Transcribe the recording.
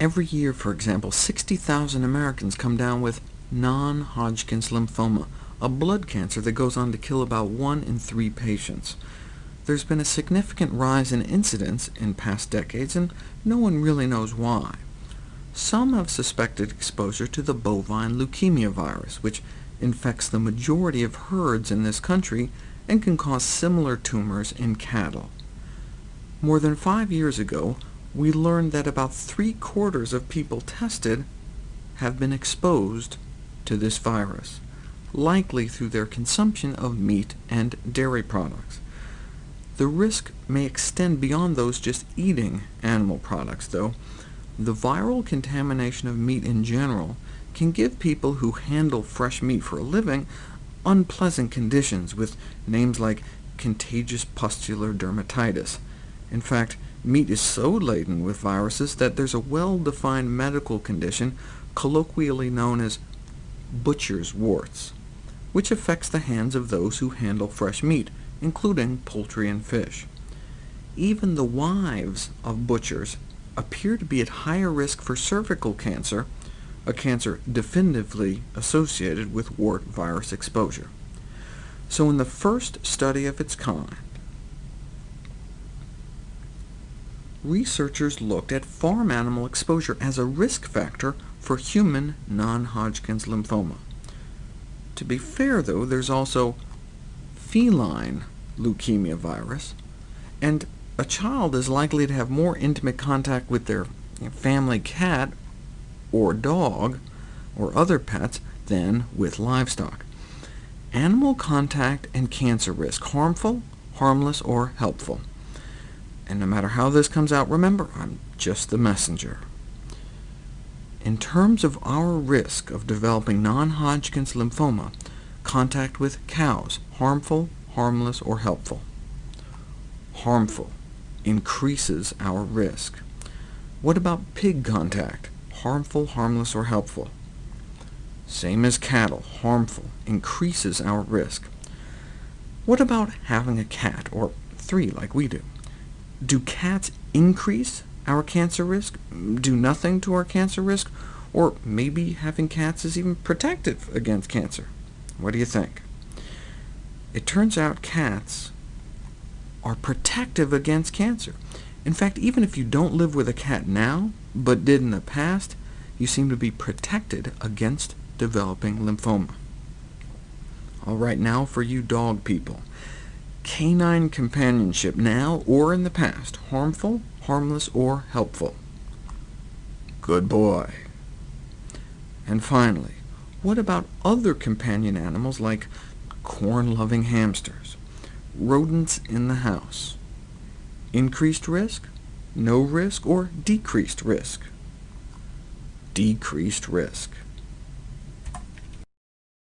Every year, for example, 60,000 Americans come down with non-Hodgkin's lymphoma, a blood cancer that goes on to kill about one in three patients. There's been a significant rise in incidence in past decades, and no one really knows why. Some have suspected exposure to the bovine leukemia virus, which infects the majority of herds in this country and can cause similar tumors in cattle. More than five years ago, we learned that about three-quarters of people tested have been exposed to this virus, likely through their consumption of meat and dairy products. The risk may extend beyond those just eating animal products, though. The viral contamination of meat in general can give people who handle fresh meat for a living unpleasant conditions, with names like contagious pustular dermatitis. In fact, meat is so laden with viruses that there's a well-defined medical condition colloquially known as butcher's warts, which affects the hands of those who handle fresh meat, including poultry and fish. Even the wives of butchers appear to be at higher risk for cervical cancer, a cancer definitively associated with wart virus exposure. So in the first study of its kind, researchers looked at farm animal exposure as a risk factor for human non-Hodgkin's lymphoma. To be fair, though, there's also feline leukemia virus, and a child is likely to have more intimate contact with their family cat or dog or other pets than with livestock. Animal contact and cancer risk, harmful, harmless, or helpful. And no matter how this comes out, remember, I'm just the messenger. In terms of our risk of developing non-Hodgkin's lymphoma, contact with cows, harmful, harmless, or helpful? Harmful increases our risk. What about pig contact? Harmful, harmless, or helpful? Same as cattle, harmful, increases our risk. What about having a cat, or three like we do? Do cats increase our cancer risk, do nothing to our cancer risk, or maybe having cats is even protective against cancer? What do you think? It turns out cats are protective against cancer. In fact, even if you don't live with a cat now, but did in the past, you seem to be protected against developing lymphoma. All right, now for you dog people. Canine companionship, now or in the past, harmful, harmless, or helpful? Good boy. And finally, what about other companion animals like corn-loving hamsters, rodents in the house? Increased risk, no risk, or decreased risk? Decreased risk.